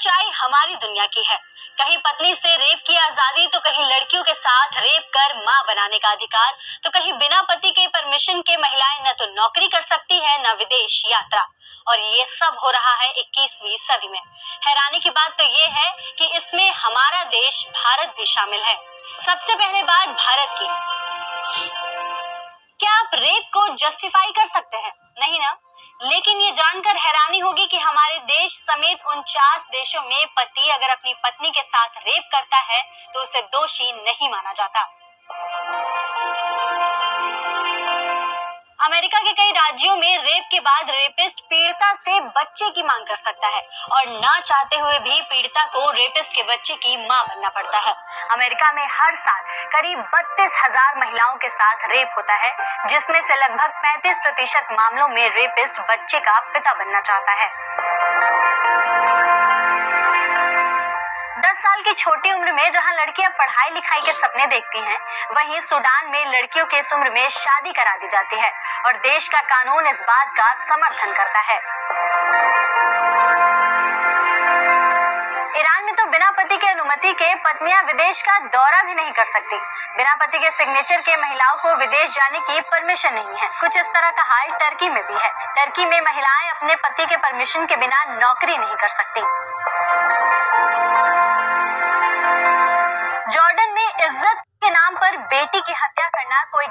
दुनिया की है। कहीं पत्नी से रेप की आज़ादी तो कहीं लड़कियों के साथ रेप कर माँ बनाने का अधिकार तो कहीं बिना पति के परमिशन के महिलाएँ न तो नौकरी कर सकती है, न विदेश यात्रा। और ये सब हो रहा है 21वीं सदी में। हैरानी की बात तो ये है कि इसमें हमारा देश भारत भी शामिल है। सबसे पहले बात भारत की। रेप को जस्टिफाई कर सकते हैं, नहीं ना? लेकिन ये जानकर हैरानी होगी कि हमारे देश समेत उनचास देशों में पति अगर अपनी पत्नी के साथ रेप करता है तो उसे दोषी नहीं माना जाता। अमेरिका के कई राज्यों में रेप के बाद रेपिस्ट पीड़िता से बच्चे की मांग कर सकता है। और ना चाहते हुए भी पीड़िता को रेपिस्ट के बच्चे की माँ बनना पड़ता है। अमेरिका में हर साल करीब बत्तीस हज़ार महिलाओं के साथ रेप होता है, जिसमें से लगभग 35 प्रतिशत मामलों में रेपिस्ट बच्चे का पिता बनना चाहता है। दस साल की छोटी उम्र में जहाँ लड़कियाँ पढ़ाई लिखाई के सपने देखती हैं, वहीं सूडान में लड़कियों की इस उम्र में शादी करा दी जाती है और देश का कानून इस बात का समर्थन करता है। ईरान में तो बिना पति की अनुमति के पत्नियाँ विदेश का दौरा भी नहीं कर सकती। बिना पति के सिग्नेचर के महिलाओं को विदेश जाने की परमिशन नहीं है। कुछ इस तरह का हाल टर्की में भी है। टर्की में महिलाएँ अपने पति के परमिशन के बिना नौकरी नहीं कर सकती।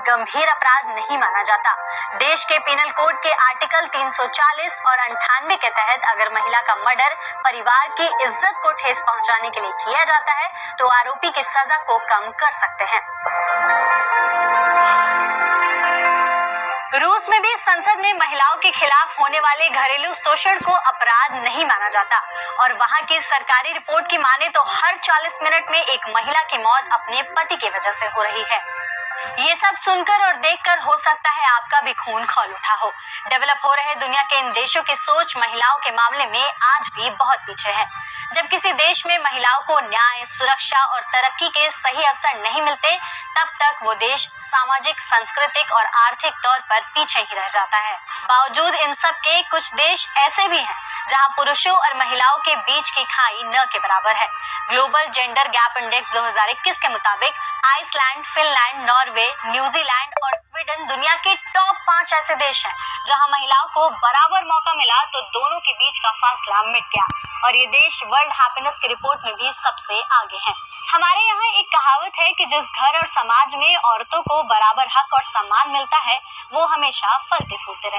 गंभीर अपराध नहीं माना जाता। देश के पिनल कोड के आर्टिकल 340 और अंठानवे के तहत अगर महिला का मर्डर परिवार की इज़्ज़त को ठेस पहुँचाने के लिए किया जाता है तो आरोपी की सजा को कम कर सकते हैं। रूस में भी संसद में महिलाओं के खिलाफ होने वाले घरेलू शोषण को अपराध नहीं माना जाता। और वहाँ की सरकारी रिपोर्ट की माने तो हर 40 मिनट में एक महिला की मौत अपने पति की वजह से हो रही है। ये सब सुनकर और देखकर हो सकता है आपका भी खून खोल उठा हो। डेवलप हो रहे दुनिया के इन देशों की सोच महिलाओं के मामले में आज भी बहुत पीछे है। जब किसी देश में महिलाओं को न्याय, सुरक्षा और तरक्की के सही अवसर नहीं मिलते, तब तक वो देश सामाजिक, सांस्कृतिक और आर्थिक तौर पर पीछे ही रह जाता है। बावजूद इन सब के कुछ देश ऐसे भी हैं, जहाँ पुरुषों और महिलाओं के बीच की खाई न के बराबर है। ग्लोबल जेंडर गैप इंडेक्स 2021 के मुताबिक Iceland Finland Norway New Zealand और स्वीडन दुनिया के टॉप पाँच ऐसे देश हैं, जहाँ महिलाओं को बराबर मौका मिला तो दोनों के बीच का फासला मिट गया। और ये देश वर्ल्ड हैप्पीनेस की रिपोर्ट में भी सबसे आगे हैं। हमारे यहाँ एक कहावत है कि जिस घर और समाज में औरतों को बराबर हक और सम्मान मिलता है, वो हमेशा फलते फूलते रहते